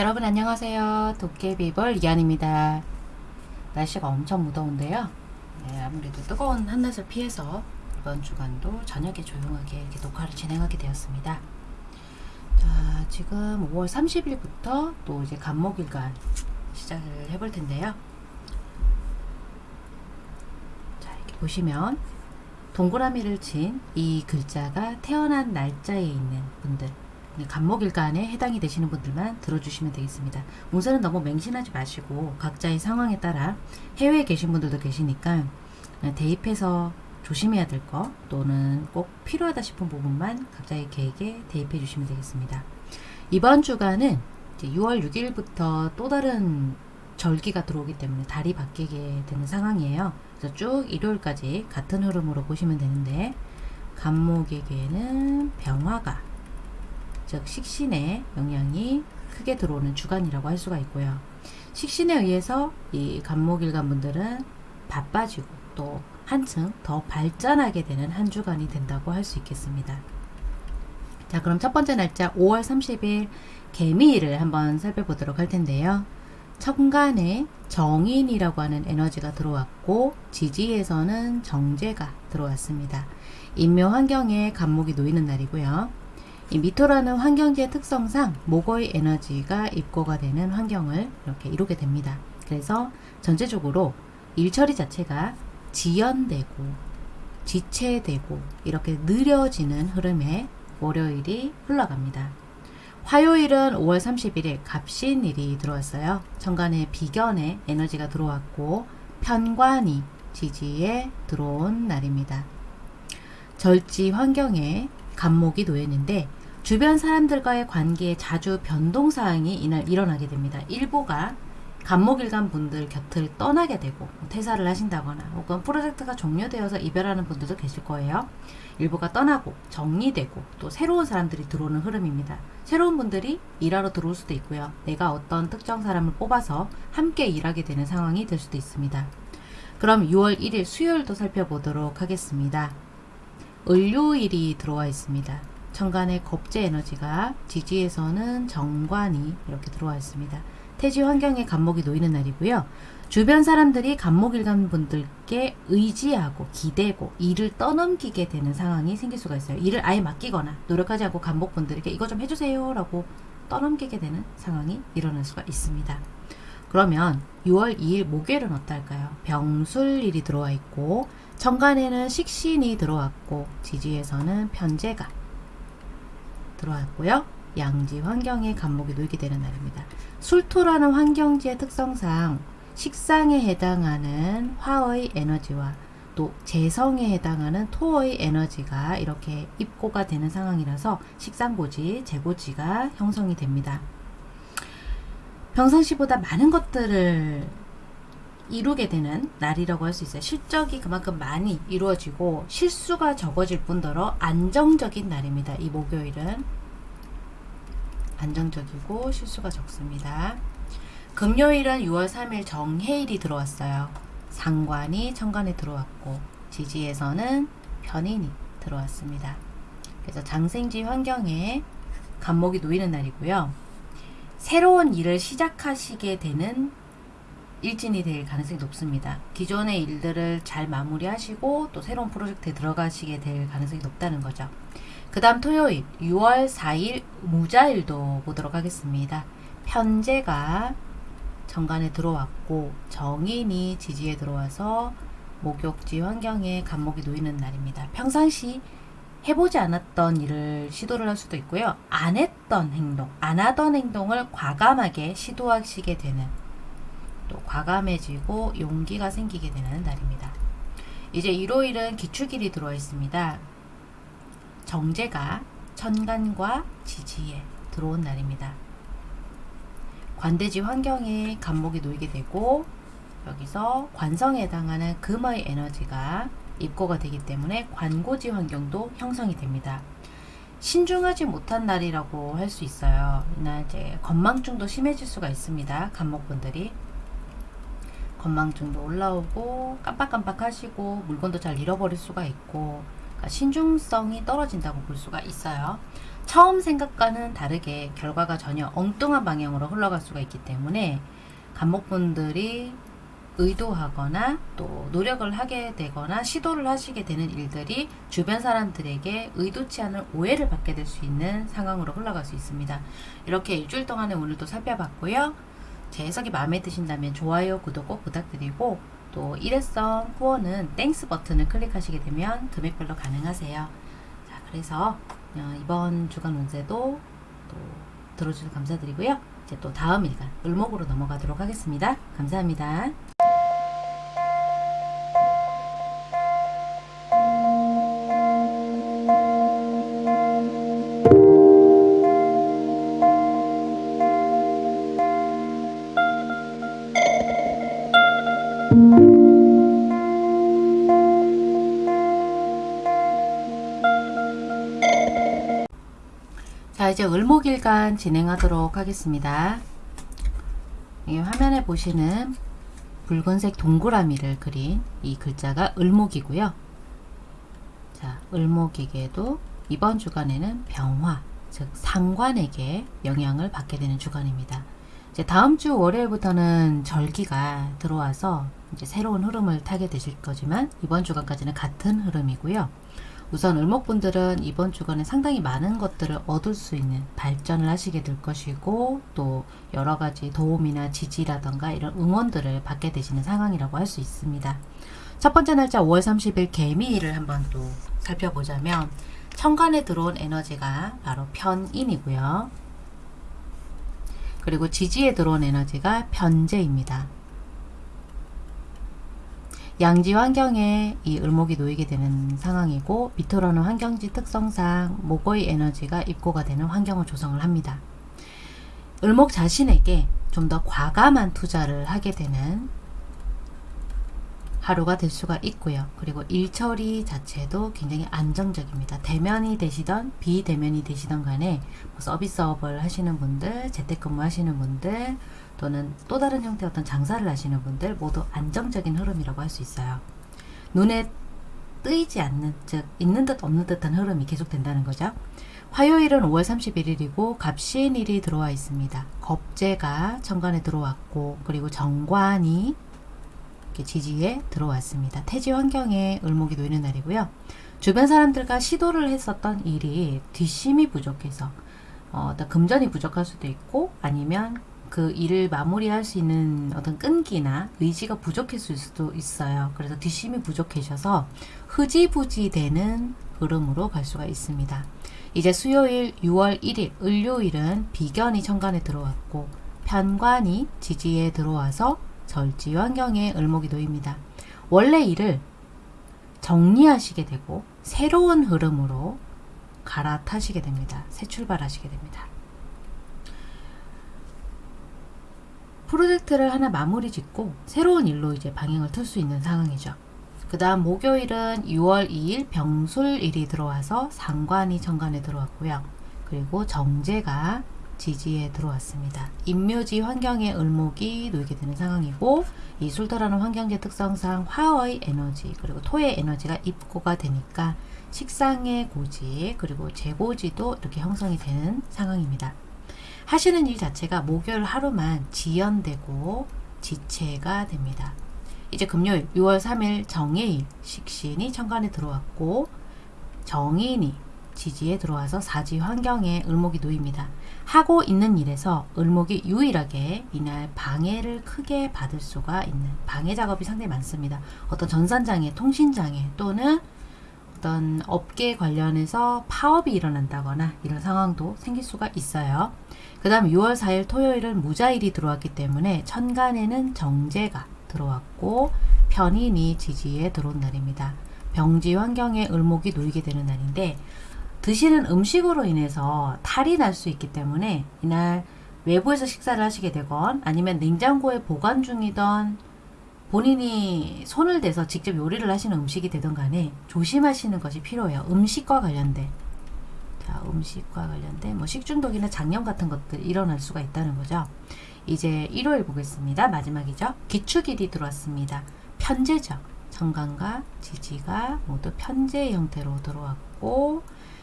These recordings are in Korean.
여러분 안녕하세요. 도깨비벌 이한입니다. 날씨가 엄청 무더운데요. 네, 아무래도 뜨거운 한낮을 피해서 이번 주간도 저녁에 조용하게 이렇게 녹화를 진행하게 되었습니다. 자, 지금 5월 30일부터 또 이제 간목일간 시작을 해볼 텐데요. 자, 이렇게 보시면 동그라미를 친 이 글자가 태어난 날짜에 있는 분들 간목일간에 해당이 되시는 분들만 들어주시면 되겠습니다. 운세는 너무 맹신하지 마시고 각자의 상황에 따라 해외에 계신 분들도 계시니까 대입해서 조심해야 될거 또는 꼭 필요하다 싶은 부분만 각자의 계획에 대입해 주시면 되겠습니다. 이번 주간은 6월 6일부터 또 다른 절기가 들어오기 때문에 달이 바뀌게 되는 상황이에요. 그래서 쭉 일요일까지 같은 흐름으로 보시면 되는데 간목에게는 병화가 즉 식신의 영향이 크게 들어오는 주간이라고 할 수가 있고요. 식신에 의해서 이 간목일간 분들은 바빠지고 또 한층 더 발전하게 되는 한 주간이 된다고 할 수 있겠습니다. 자 그럼 첫 번째 날짜 5월 30일 개미일을 한번 살펴보도록 할 텐데요. 천간에 정인이라고 하는 에너지가 들어왔고 지지에서는 정제가 들어왔습니다. 인묘 환경에 간목이 놓이는 날이고요. 이 미토라는 환경지의 특성상 목의 에너지가 입고가 되는 환경을 이렇게 이루게 됩니다. 그래서 전체적으로 일처리 자체가 지연되고 지체되고 이렇게 느려지는 흐름에 월요일이 흘러갑니다. 화요일은 5월 31일 갑신일이 들어왔어요. 천간에 비견의 에너지가 들어왔고 편관이 지지에 들어온 날입니다. 절지 환경에 간목이 놓였는데 주변 사람들과의 관계에 자주 변동사항이 이날 일어나게 됩니다. 일부가 간목일간 분들 곁을 떠나게 되고 뭐 퇴사를 하신다거나 혹은 프로젝트가 종료되어서 이별하는 분들도 계실 거예요. 일부가 떠나고 정리되고 또 새로운 사람들이 들어오는 흐름입니다. 새로운 분들이 일하러 들어올 수도 있고요. 내가 어떤 특정 사람을 뽑아서 함께 일하게 되는 상황이 될 수도 있습니다. 그럼 6월 1일 수요일도 살펴보도록 하겠습니다. 을요일이 들어와 있습니다. 천간의 겁제 에너지가 지지에서는 정관이 이렇게 들어와 있습니다. 태지 환경에 간목이 놓이는 날이고요. 주변 사람들이 간목일간 분들께 의지하고 기대고 일을 떠넘기게 되는 상황이 생길 수가 있어요. 일을 아예 맡기거나 노력하지 않고 간목분들에게 이거 좀 해주세요 라고 떠넘기게 되는 상황이 일어날 수가 있습니다. 그러면 6월 2일 목요일은 어떨까요? 병술일이 들어와 있고 천간에는 식신이 들어왔고 지지에서는 편제가 들어왔고요. 양지 환경에 간목이 놓이게 되는 날입니다. 술토라는 환경지의 특성상 식상에 해당하는 화의 에너지와 또 재성에 해당하는 토의 에너지가 이렇게 입고가 되는 상황이라서 식상고지, 재고지가 형성이 됩니다. 평상시보다 많은 것들을 이루게 되는 날이라고 할 수 있어요. 실적이 그만큼 많이 이루어지고 실수가 적어질 뿐더러 안정적인 날입니다. 이 목요일은 안정적이고 실수가 적습니다. 금요일은 6월 3일 정해일이 들어왔어요. 상관이 천간에 들어왔고 지지에서는 편인이 들어왔습니다. 그래서 장생지 환경에 간목이 놓이는 날이고요. 새로운 일을 시작하시게 되는 일진이 될 가능성이 높습니다. 기존의 일들을 잘 마무리하시고 또 새로운 프로젝트에 들어가시게 될 가능성이 높다는 거죠. 그 다음 토요일 6월 4일 무자일도 보도록 하겠습니다. 편제가 정관에 들어왔고 정인이 지지에 들어와서 목욕지 환경에 간목이 놓이는 날입니다. 평상시 해보지 않았던 일을 시도를 할 수도 있고요. 안 했던 행동, 안 하던 행동을 과감하게 시도하시게 되는 또 과감해지고 용기가 생기게 되는 날입니다. 이제 일요일은 기축일이 들어와 있습니다. 정제가 천간과 지지에 들어온 날입니다. 관대지 환경에 간목이 놓이게 되고 여기서 관성에 해당하는 금의 에너지가 입고가 되기 때문에 관고지 환경도 형성이 됩니다. 신중하지 못한 날이라고 할 수 있어요. 이날 이제 건망증도 심해질 수가 있습니다. 간목분들이 건망증도 올라오고 깜빡깜빡 하시고 물건도 잘 잃어버릴 수가 있고 그러니까 신중성이 떨어진다고 볼 수가 있어요. 처음 생각과는 다르게 결과가 전혀 엉뚱한 방향으로 흘러갈 수가 있기 때문에 간목분들이 의도하거나 또 노력을 하게 되거나 시도를 하시게 되는 일들이 주변 사람들에게 의도치 않은 오해를 받게 될 수 있는 상황으로 흘러갈 수 있습니다. 이렇게 일주일 동안에 오늘도 살펴봤고요. 제 해석이 마음에 드신다면 좋아요, 구독 꼭 부탁드리고 또 일회성 후원은 Thanks 버튼을 클릭하시게 되면 금액별로 가능하세요. 자, 그래서 어, 이번 주간 운세도 또 들어주셔서 감사드리고요. 이제 또 다음 일간 을목으로 넘어가도록 하겠습니다. 감사합니다. 이제 을목일간 진행하도록 하겠습니다. 이 화면에 보시는 붉은색 동그라미를 그린 이 글자가 을목이고요. 자 을목에게도 이번 주간에는 병화 즉 상관에게 영향을 받게 되는 주간입니다. 이제 다음 주 월요일부터는 절기가 들어와서 이제 새로운 흐름을 타게 되실 거지만 이번 주간까지는 같은 흐름이고요. 우선 을목분들은 이번 주간에 상당히 많은 것들을 얻을 수 있는 발전을 하시게 될 것이고 또 여러 가지 도움이나 지지라던가 이런 응원들을 받게 되시는 상황이라고 할 수 있습니다. 첫 번째 날짜 5월 30일 개미일을 한번 또 살펴보자면 천간에 들어온 에너지가 바로 편인이고요. 그리고 지지에 들어온 에너지가 편재입니다. 양지 환경에 이 을목이 놓이게 되는 상황이고 밑으로는 환경지 특성상 목의 에너지가 입고가 되는 환경을 조성을 합니다. 을목 자신에게 좀 더 과감한 투자를 하게 되는 하루가 될 수가 있고요. 그리고 일처리 자체도 굉장히 안정적입니다. 대면이 되시던 비대면이 되시던 간에 뭐 서비스업을 하시는 분들, 재택근무 하시는 분들 또는 또 다른 형태의 어떤 장사를 하시는 분들 모두 안정적인 흐름이라고 할 수 있어요. 눈에 뜨이지 않는 즉 있는 듯 없는 듯한 흐름이 계속된다는 거죠. 화요일은 5월 31일이고 갑신일이 들어와 있습니다. 겁재가 천간에 들어왔고 그리고 정관이 지지에 들어왔습니다. 태지 환경에 을목이 놓이는 날이고요. 주변 사람들과 시도를 했었던 일이 뒷심이 부족해서 어, 떤 금전이 부족할 수도 있고 아니면 그 일을 마무리할 수 있는 어떤 끈기나 의지가 부족했을 수도 있어요. 그래서 뒷심이 부족해져서 흐지부지 되는 흐름으로 갈 수가 있습니다. 이제 수요일 6월 1일 을요일은 비견이 천간에 들어왔고 편관이 지지에 들어와서 절지 환경에 을목이 놓입니다. 원래 일을 정리하시게 되고 새로운 흐름으로 갈아타시게 됩니다. 새 출발하시게 됩니다. 프로젝트를 하나 마무리 짓고 새로운 일로 이제 방향을 틀 수 있는 상황이죠. 그 다음 목요일은 6월 2일 병술일이 들어와서 상관이 정관에 들어왔고요. 그리고 정제가 지지에 들어왔습니다. 임묘지 환경에 을목이 놓이게 되는 상황이고 이 술토라는 환경제 특성상 화의 에너지 그리고 토의 에너지가 입고가 되니까 식상의 고지 그리고 재고지도 이렇게 형성이 되는 상황입니다. 하시는 일 자체가 목요일 하루만 지연되고 지체가 됩니다. 이제 금요일 6월 3일 정해일 식신이 천간에 들어왔고 정인이 지지에 들어와서 사지 환경에 을목이 놓입니다. 하고 있는 일에서 을목이 유일하게 이날 방해를 크게 받을 수가 있는 방해 작업이 상당히 많습니다. 어떤 전산장애, 통신장애 또는 어떤 업계 관련해서 파업이 일어난다거나 이런 상황도 생길 수가 있어요. 그 다음 6월 4일 토요일은 무자일이 들어왔기 때문에 천간에는 정제가 들어왔고 편인이 지지에 들어온 날입니다. 병지 환경에 을목이 놓이게 되는 날인데 드시는 음식으로 인해서 탈이 날 수 있기 때문에 이날 외부에서 식사를 하시게 되건 아니면 냉장고에 보관 중이던 본인이 손을 대서 직접 요리를 하시는 음식이 되던 간에 조심하시는 것이 필요해요. 음식과 관련된 자, 음식과 관련된 뭐 식중독이나 장염 같은 것들 일어날 수가 있다는 거죠. 이제 일요일 보겠습니다. 마지막이죠. 기축일이 들어왔습니다. 편제죠. 정관과 지지가 모두 편제 형태로 들어왔고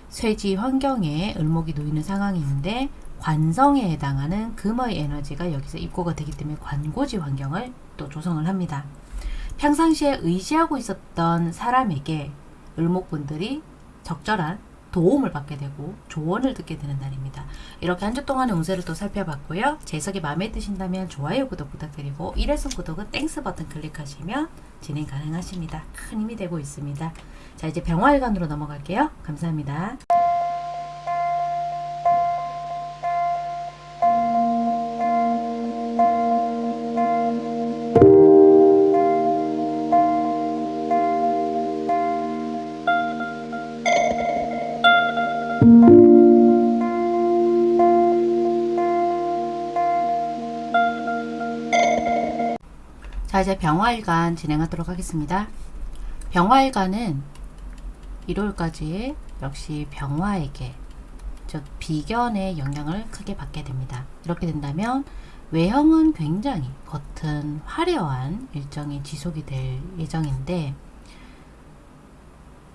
쇠지 환경에 을목이 놓이는 상황인데 관성에 해당하는 금의 에너지가 여기서 입고가 되기 때문에 관고지 환경을 또 조성을 합니다. 평상시에 의지하고 있었던 사람에게 을목분들이 적절한 도움을 받게 되고 조언을 듣게 되는 날입니다. 이렇게 한 주 동안의 운세를 또 살펴봤고요. 제 해석이 마음에 드신다면 좋아요, 구독 부탁드리고 1회성 구독은 Thanks 버튼 클릭하시면 진행 가능하십니다. 큰 힘이 되고 있습니다. 자 이제 병화일간으로 넘어갈게요. 감사합니다. 이제 병화일관 진행하도록 하겠습니다. 병화일관은 1월까지 역시 병화에게 즉 비견의 영향을 크게 받게 됩니다. 이렇게 된다면 외형은 굉장히 겉은 화려한 일정이 지속이 될 예정인데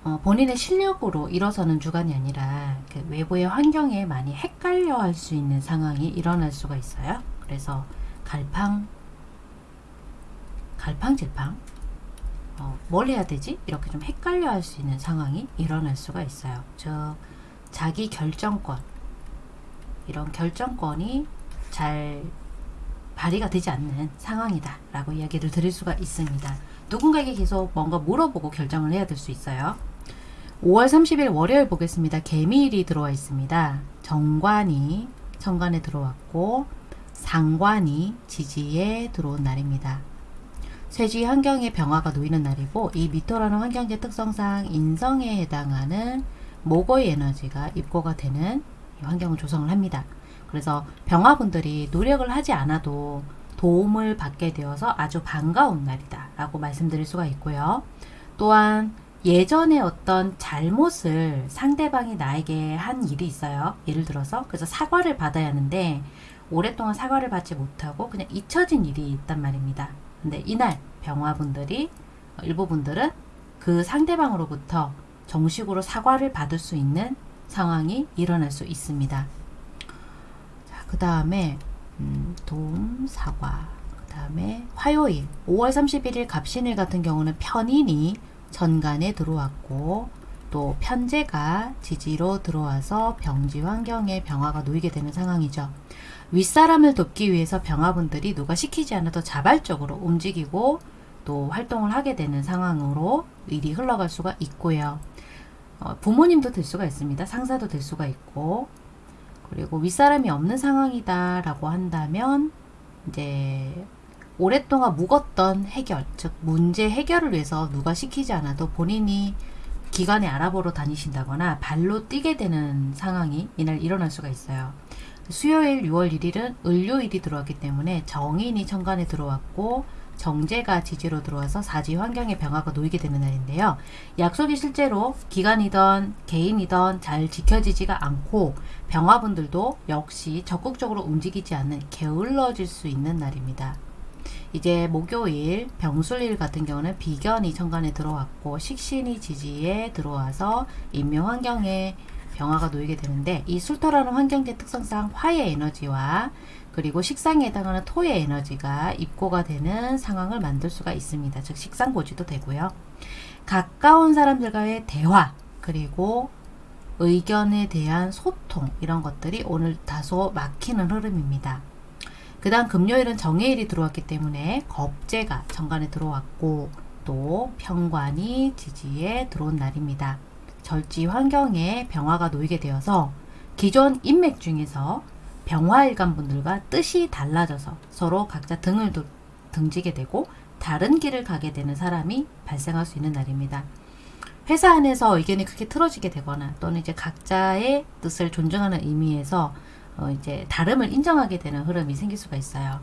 어, 본인의 실력으로 일어서는 주간이 아니라 그 외부의 환경에 많이 헷갈려 할 수 있는 상황이 일어날 수가 있어요. 그래서 갈팡 갈팡질팡 어, 뭘 해야 되지? 이렇게 좀 헷갈려 할 수 있는 상황이 일어날 수가 있어요. 즉 자기 결정권 이런 결정권이 잘 발휘가 되지 않는 상황이다 라고 이야기를 드릴 수가 있습니다. 누군가에게 계속 뭔가 물어보고 결정을 해야 될 수 있어요. 5월 30일 월요일 보겠습니다. 개미일이 들어와 있습니다. 정관이 천간에 들어왔고 상관이 지지에 들어온 날입니다. 쇠지 환경의 병화가 놓이는 날이고 이 미토라는 환경제 특성상 인성에 해당하는 목의 에너지가 입고가 되는 환경을 조성을 합니다. 그래서 병화분들이 노력을 하지 않아도 도움을 받게 되어서 아주 반가운 날이다 라고 말씀드릴 수가 있고요. 또한 예전에 어떤 잘못을 상대방이 나에게 한 일이 있어요. 예를 들어서 그래서 사과를 받아야 하는데 오랫동안 사과를 받지 못하고 그냥 잊혀진 일이 있단 말입니다. 근데 이날 병화분들이 일부 분들은 그 상대방으로부터 정식으로 사과를 받을 수 있는 상황이 일어날 수 있습니다. 그 다음에 음, 돔, 사과, 그 다음에 화요일 5월 31일 갑신일 같은 경우는 편인이 전간에 들어왔고 또 편제가 지지로 들어와서 병지 환경에 병화가 놓이게 되는 상황이죠. 윗사람을 돕기 위해서 병화분들이 누가 시키지 않아도 자발적으로 움직이고 또 활동을 하게 되는 상황으로 일이 흘러갈 수가 있고요. 어, 부모님도 될 수가 있습니다. 상사도 될 수가 있고 그리고 윗사람이 없는 상황이다 라고 한다면 이제 오랫동안 묵었던 해결 즉 문제 해결을 위해서 누가 시키지 않아도 본인이 기관에 알아보러 다니신다거나 발로 뛰게 되는 상황이 이날 일어날 수가 있어요. 수요일 6월 1일은 을요일이 들어왔기 때문에 정인이 천간에 들어왔고 정제가 지지로 들어와서 사지 환경의 변화가 놓이게 되는 날인데요. 약속이 실제로 기관이던 개인이던 잘 지켜지지가 않고 병화분들도 역시 적극적으로 움직이지 않는 게을러질 수 있는 날입니다. 이제 목요일 병술일 같은 경우는 비견이 천간에 들어왔고 식신이 지지에 들어와서 인묘 환경에 병화가 놓이게 되는데 이 술토라는 환경제 특성상 화의 에너지와 그리고 식상에 해당하는 토의 에너지가 입고가 되는 상황을 만들 수가 있습니다. 즉 식상고지도 되고요. 가까운 사람들과의 대화 그리고 의견에 대한 소통 이런 것들이 오늘 다소 막히는 흐름입니다. 그 다음 금요일은 정해일이 들어왔기 때문에 겁재가 정관에 들어왔고 또 평관이 지지에 들어온 날입니다. 절지 환경에 병화가 놓이게 되어서 기존 인맥 중에서 병화일관 분들과 뜻이 달라져서 서로 각자 등을 등지게 되고 다른 길을 가게 되는 사람이 발생할 수 있는 날입니다. 회사 안에서 의견이 크게 틀어지게 되거나 또는 이제 각자의 뜻을 존중하는 의미에서 어 이제 다름을 인정하게 되는 흐름이 생길 수가 있어요.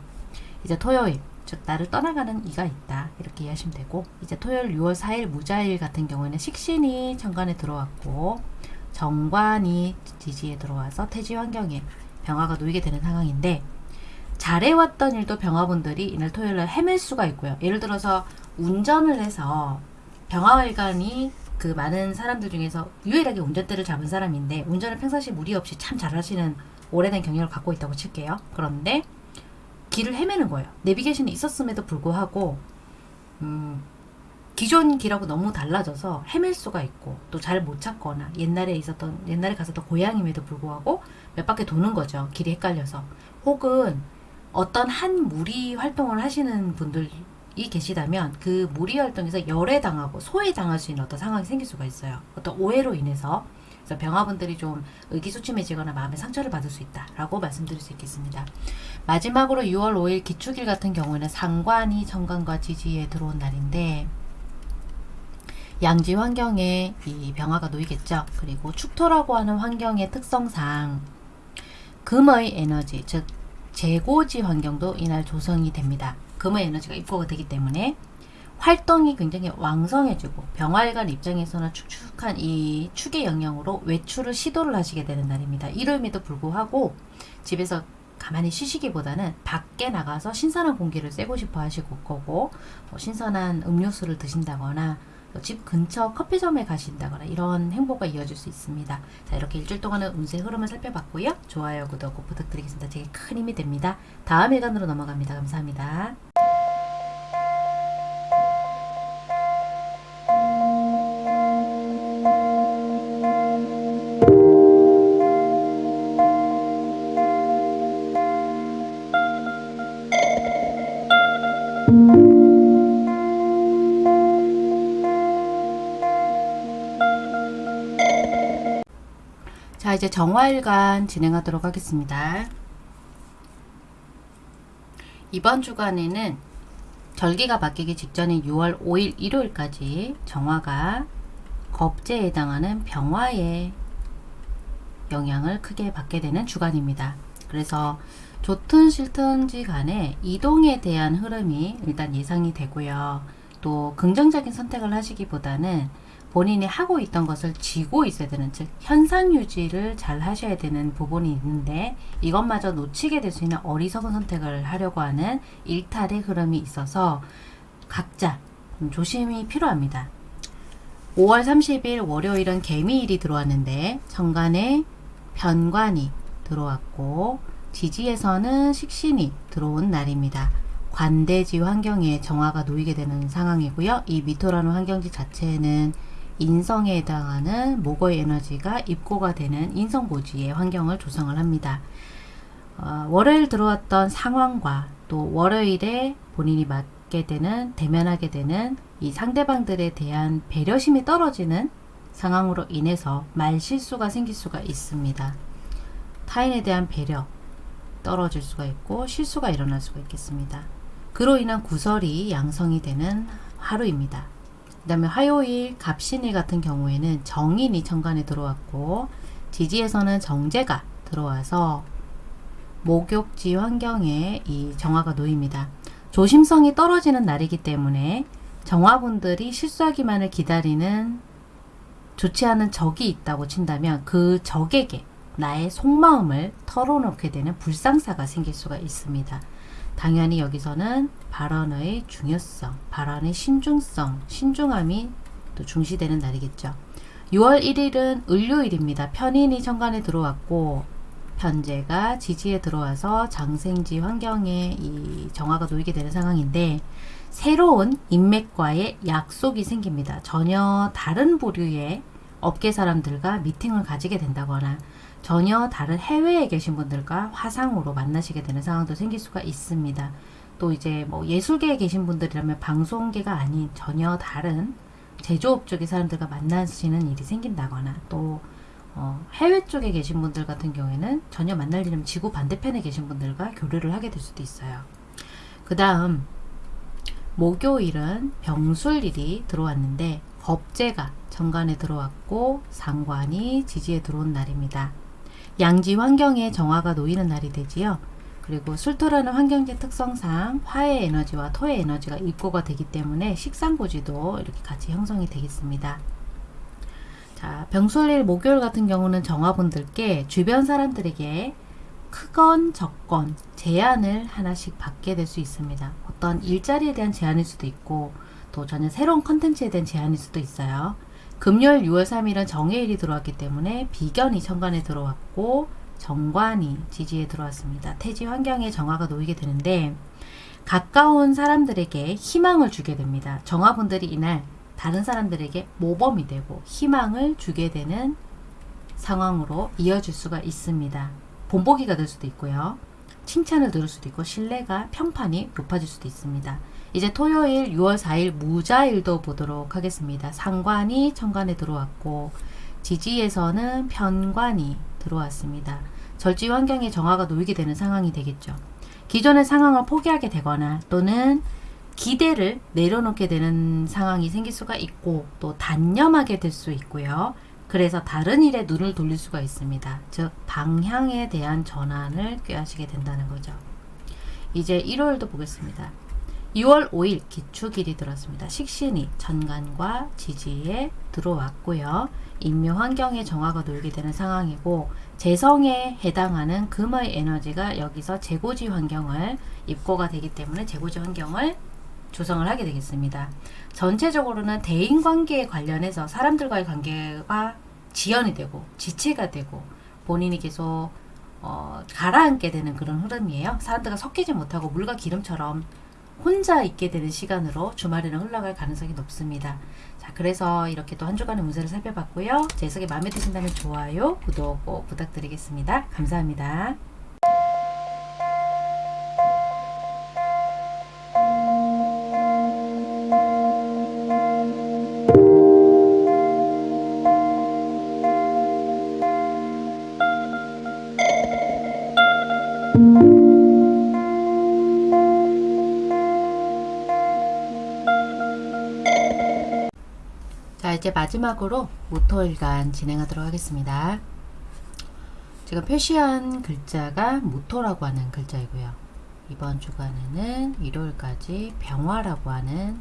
이제 토요일 즉 나를 떠나가는 이가 있다 이렇게 이해하시면 되고 이제 토요일 6월 4일 무자일 같은 경우에는 식신이 천간에 들어왔고 정관이 지지에 들어와서 태지 환경에 병화가 놓이게 되는 상황인데 잘해왔던 일도 병화분들이 이날 토요일날 헤맬 수가 있고요. 예를 들어서 운전을 해서 병화일관이 그 많은 사람들 중에서 유일하게 운전대를 잡은 사람인데 운전을 평상시 무리 없이 참 잘하시는 오래된 경력을 갖고 있다고 칠게요. 그런데 길을 헤매는 거예요. 내비게이션이 있었음에도 불구하고 음, 기존 길하고 너무 달라져서 헤맬 수가 있고 또 잘 못 찾거나 옛날에 있었던 옛날에 갔었던 고향임에도 불구하고 몇 바퀴 도는 거죠. 길이 헷갈려서 혹은 어떤 한 무리 활동을 하시는 분들이 계시다면 그 무리 활동에서 열애당하고 소외당할 수 있는 어떤 상황이 생길 수가 있어요. 어떤 오해로 인해서 그래서 병화분들이 좀 의기소침해지거나 마음의 상처를 받을 수 있다라고 말씀드릴 수 있겠습니다. 마지막으로 6월 5일 기축일 같은 경우에는 상관이 정관과 지지에 들어온 날인데 양지 환경에 이 병화가 놓이겠죠. 그리고 축토라고 하는 환경의 특성상 금의 에너지, 즉 재고지 환경도 이날 조성이 됩니다. 금의 에너지가 입고가 되기 때문에 활동이 굉장히 왕성해지고 병활관 입장에서는 축축한 이 축의 영향으로 외출을 시도를 하시게 되는 날입니다. 이름에도 불구하고 집에서 가만히 쉬시기보다는 밖에 나가서 신선한 공기를 쐬고 싶어 하실 거고 뭐 신선한 음료수를 드신다거나 집 근처 커피점에 가신다거나 이런 행보가 이어질 수 있습니다. 자 이렇게 일주일 동안의 운세 흐름을 살펴봤고요. 좋아요, 구독 꼭 부탁드리겠습니다. 제게 큰 힘이 됩니다. 다음 일간으로 넘어갑니다. 감사합니다. 자 이제 정화일간 진행하도록 하겠습니다. 이번 주간에는 절기가 바뀌기 직전인 6월 5일 일요일까지 정화가 겁재에 해당하는 병화의 영향을 크게 받게 되는 주간입니다. 그래서 좋든 싫든지 간에 이동에 대한 흐름이 일단 예상이 되고요. 또 긍정적인 선택을 하시기보다는 본인이 하고 있던 것을 쥐고 있어야 되는 즉 현상 유지를 잘 하셔야 되는 부분이 있는데 이것마저 놓치게 될 수 있는 어리석은 선택을 하려고 하는 일탈의 흐름이 있어서 각자 좀 조심이 필요합니다. 5월 30일 월요일은 개미일이 들어왔는데 정관에 변관이 들어왔고 지지에서는 식신이 들어온 날입니다. 관대지 환경에 정화가 놓이게 되는 상황이고요. 이 미토라는 환경지 자체는 인성에 해당하는 목의 에너지가 입고가 되는 인성고지의 환경을 조성을 합니다. 어, 월요일 들어왔던 상황과 또 월요일에 본인이 맞게 되는 대면하게 되는 이 상대방들에 대한 배려심이 떨어지는 상황으로 인해서 말 실수가 생길 수가 있습니다. 타인에 대한 배려 떨어질 수가 있고 실수가 일어날 수가 있겠습니다. 그로 인한 구설이 양성이 되는 하루입니다. 그 다음에 화요일 갑신일 같은 경우에는 정인이 천간에 들어왔고 지지에서는 정제가 들어와서 목욕지 환경에 이 정화가 놓입니다. 조심성이 떨어지는 날이기 때문에 정화분들이 실수하기만을 기다리는 좋지 않은 적이 있다고 친다면 그 적에게 나의 속마음을 털어놓게 되는 불상사가 생길 수가 있습니다. 당연히 여기서는 발언의 중요성, 발언의 신중성, 신중함이 또 중시되는 날이겠죠. 6월 1일은 을요일입니다. 편인이 천간에 들어왔고 편제가 지지에 들어와서 장생지 환경에 이 정화가 놓이게 되는 상황인데 새로운 인맥과의 약속이 생깁니다. 전혀 다른 부류의 업계 사람들과 미팅을 가지게 된다거나 전혀 다른 해외에 계신 분들과 화상으로 만나시게 되는 상황도 생길 수가 있습니다. 또 이제 뭐 예술계에 계신 분들이라면 방송계가 아닌 전혀 다른 제조업 쪽의 사람들과 만나시는 일이 생긴다거나 또 어, 해외 쪽에 계신 분들 같은 경우에는 전혀 만날 일은 지구 반대편에 계신 분들과 교류를 하게 될 수도 있어요. 그 다음 목요일은 병술일이 들어왔는데 겁재가 정관에 들어왔고 상관이 지지에 들어온 날입니다. 양지 환경에 정화가 놓이는 날이 되지요. 그리고 술토라는 환경지 특성상 화의 에너지와 토의 에너지가 입고가 되기 때문에 식상고지도 이렇게 같이 형성이 되겠습니다. 자, 병술일 목요일 같은 경우는 정화분들께 주변 사람들에게 크건 적건 제안을 하나씩 받게 될 수 있습니다. 어떤 일자리에 대한 제안일 수도 있고 또 전혀 새로운 컨텐츠에 대한 제안일 수도 있어요. 금요일 6월 3일은 정해일이 들어왔기 때문에 비견이 천간에 들어왔고 정관이 지지에 들어왔습니다. 태지 환경에 정화가 놓이게 되는데 가까운 사람들에게 희망을 주게 됩니다. 정화분들이 이날 다른 사람들에게 모범이 되고 희망을 주게 되는 상황으로 이어질 수가 있습니다. 본보기가 될 수도 있고요. 칭찬을 들을 수도 있고 신뢰가 평판이 높아질 수도 있습니다. 이제 토요일 6월 4일 무자일도 보도록 하겠습니다. 상관이 천간에 들어왔고 지지에서는 편관이 들어왔습니다. 절지 환경에 정화가 놓이게 되는 상황이 되겠죠. 기존의 상황을 포기하게 되거나 또는 기대를 내려놓게 되는 상황이 생길 수가 있고 또 단념하게 될 수 있고요. 그래서 다른 일에 눈을 돌릴 수가 있습니다. 즉 방향에 대한 전환을 꾀하시게 된다는 거죠. 이제 일요일도 보겠습니다. 6월 5일 기축일이 들었습니다. 식신이 전간과 지지에 들어왔고요. 인묘 환경에 정화가 놓이게 되는 상황이고 재성에 해당하는 금의 에너지가 여기서 재고지 환경을 입고가 되기 때문에 재고지 환경을 조성을 하게 되겠습니다. 전체적으로는 대인관계에 관련해서 사람들과의 관계가 지연이 되고 지체가 되고 본인이 계속 어, 가라앉게 되는 그런 흐름이에요. 사람들과 섞이지 못하고 물과 기름처럼 혼자 있게 되는 시간으로 주말에는 흘러갈 가능성이 높습니다. 자, 그래서 이렇게 또 한 주간의 운세를 살펴봤고요. 제 해석이 마음에 드신다면 좋아요, 구독 꼭 부탁드리겠습니다. 감사합니다. 이제 마지막으로 모토일간 진행하도록 하겠습니다. 제가 표시한 글자가 모토라고 하는 글자이고요. 이번 주간에는 일요일까지 병화라고 하는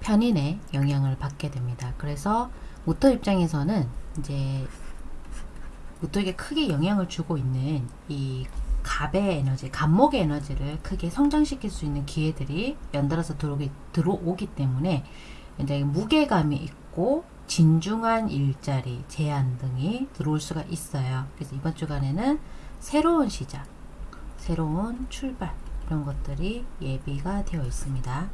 편인의 영향을 받게 됩니다. 그래서 모토 입장에서는 이제 모토에게 크게 영향을 주고 있는 이 갑의 에너지, 갑목의 에너지를 크게 성장시킬 수 있는 기회들이 연달아서 들어오기, 들어오기 때문에 굉장히 무게감이 있고 진중한 일자리, 제안 등이 들어올 수가 있어요. 그래서 이번 주간에는 새로운 시작, 새로운 출발 이런 것들이 예비가 되어 있습니다.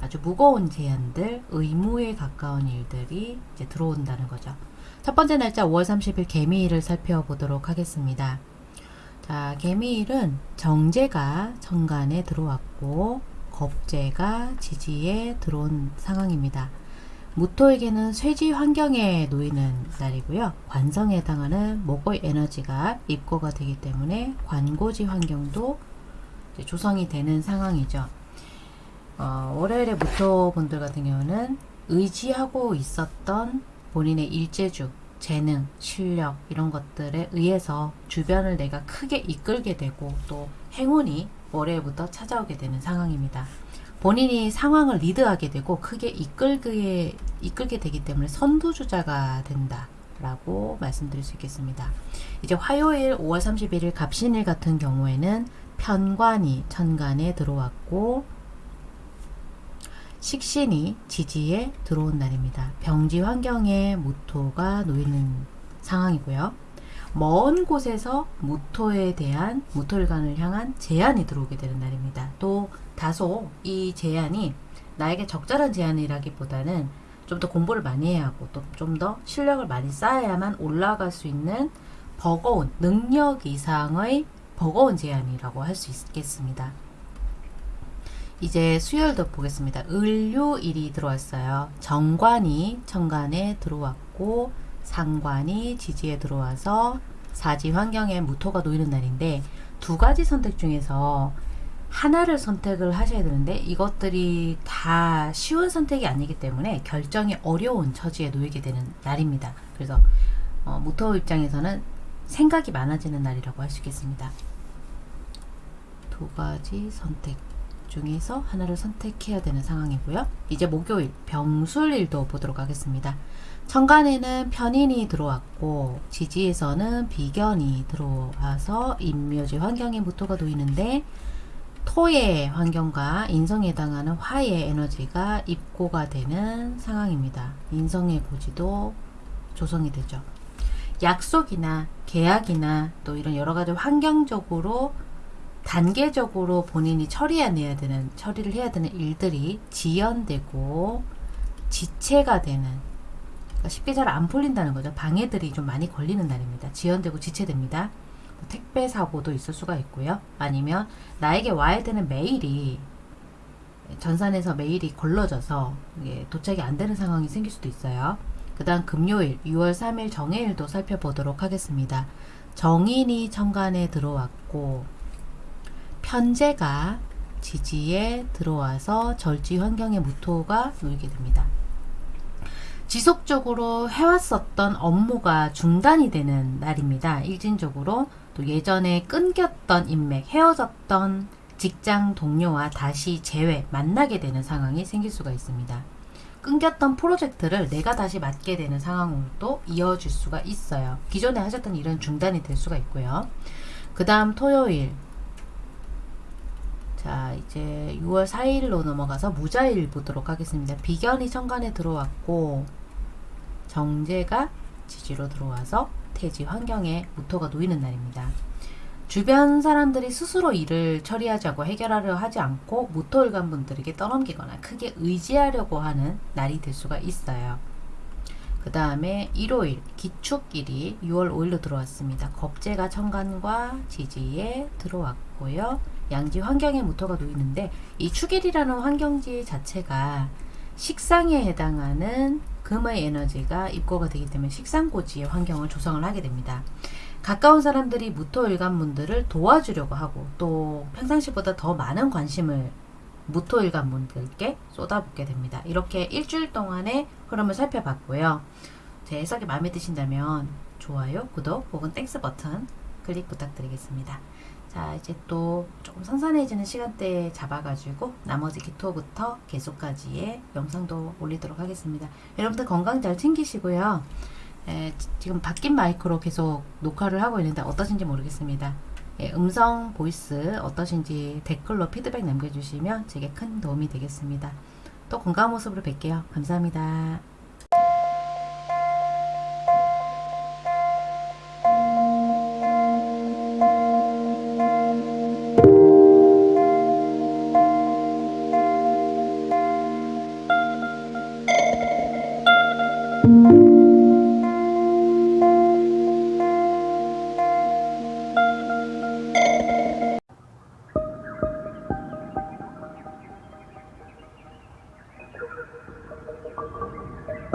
아주 무거운 제안들, 의무에 가까운 일들이 이제 들어온다는 거죠. 첫 번째 날짜 5월 30일 개미일을 살펴보도록 하겠습니다. 자, 개미일은 정제가 정간에 들어왔고 겁재가 지지에 들어온 상황입니다. 무토에게는 쇠지 환경에 놓이는 날이고요. 관성에 해당하는 목의 에너지가 입고가 되기 때문에 관고지 환경도 조성이 되는 상황이죠. 어, 월요일에 무토 분들 같은 경우는 의지하고 있었던 본인의 일재주, 재능, 실력 이런 것들에 의해서 주변을 내가 크게 이끌게 되고 또 행운이 월요일부터 찾아오게 되는 상황입니다. 본인이 상황을 리드하게 되고 크게 이끌게, 이끌게 되기 때문에 선두주자가 된다. 라고 말씀드릴 수 있겠습니다. 이제 화요일 5월 31일 갑신일 같은 경우에는 편관이 천간에 들어왔고 식신이 지지에 들어온 날입니다. 병지 환경에 무토가 놓이는 상황이고요. 먼 곳에서 무토에 대한 무토일간을 향한 제안이 들어오게 되는 날입니다. 또 다소 이 제안이 나에게 적절한 제안이라기보다는 좀 더 공부를 많이 해야 하고 또 좀 더 실력을 많이 쌓아야만 올라갈 수 있는 버거운 능력 이상의 버거운 제안이라고 할 수 있겠습니다. 이제 수요일도 보겠습니다. 을요일이 들어왔어요. 정관이 천간에 들어왔고 상관이 지지에 들어와서 사지 환경에 무토가 놓이는 날인데 두 가지 선택 중에서 하나를 선택을 하셔야 되는데 이것들이 다 쉬운 선택이 아니기 때문에 결정이 어려운 처지에 놓이게 되는 날입니다. 그래서 어, 무토 입장에서는 생각이 많아지는 날이라고 할 수 있겠습니다. 두 가지 선택 중에서 하나를 선택해야 되는 상황이고요. 이제 목요일 병술일도 보도록 하겠습니다. 천간에는 편인이 들어왔고 지지에서는 비견이 들어와서 인묘지 환경에 무토가 놓이는데 토의 환경과 인성에 해당하는 화의 에너지가 입고가 되는 상황입니다. 인성의 고지도 조성이 되죠. 약속이나 계약이나 또 이런 여러 가지 환경적으로 단계적으로 본인이 처리해내야 되는 처리를 해야 되는 일들이 지연되고 지체가 되는 그러니까 쉽게 잘 안 풀린다는 거죠. 방해들이 좀 많이 걸리는 날입니다. 지연되고 지체됩니다. 뭐 택배 사고도 있을 수가 있고요. 아니면 나에게 와야 되는 메일이 전산에서 메일이 걸러져서 도착이 안 되는 상황이 생길 수도 있어요. 그 다음 금요일 6월 3일 정해일도 살펴보도록 하겠습니다. 정인이 천간에 들어왔고 편제가 지지에 들어와서 절지 환경의 무토가 놓이게 됩니다. 지속적으로 해왔었던 업무가 중단이 되는 날입니다. 일진적으로 또 예전에 끊겼던 인맥, 헤어졌던 직장 동료와 다시 재회, 만나게 되는 상황이 생길 수가 있습니다. 끊겼던 프로젝트를 내가 다시 맡게 되는 상황으로도 이어질 수가 있어요. 기존에 하셨던 일은 중단이 될 수가 있고요. 그 다음 토요일 자 이제 6월 4일로 넘어가서 무자일 보도록 하겠습니다. 비견이 천간에 들어왔고 정제가 지지로 들어와서 태지 환경에 무토가 놓이는 날입니다. 주변 사람들이 스스로 일을 처리하자고 해결하려 하지 않고 무토일간 분들에게 떠넘기거나 크게 의지하려고 하는 날이 될 수가 있어요. 그 다음에 일요일 기축일이 6월 5일로 들어왔습니다. 겁재가 천간과 지지에 들어왔고요. 양지 환경에 무토가 놓이는데 이 축일이라는 환경지 자체가 식상에 해당하는 금의 에너지가 입고가 되기 때문에 식상고지의 환경을 조성을 하게 됩니다. 가까운 사람들이 무토 일간분들을 도와주려고 하고 또 평상시보다 더 많은 관심을 무토일간 분들께 쏟아붓게 됩니다. 이렇게 일주일 동안의 흐름을 살펴봤고요. 제 해석이 마음에 드신다면 좋아요, 구독 혹은 Thanks 버튼 클릭 부탁드리겠습니다. 자 이제 또 조금 선선해지는 시간대에 잡아가지고 나머지 기토부터 계수까지의 영상도 올리도록 하겠습니다. 여러분들 건강 잘 챙기시고요. 에, 지금 바뀐 마이크로 계속 녹화를 하고 있는데 어떠신지 모르겠습니다. 예, 음성 voice 어떠신지 댓글로 피드백 남겨주시면 제게 큰 도움이 되겠습니다. 또 건강한 모습으로 뵐게요. 감사합니다.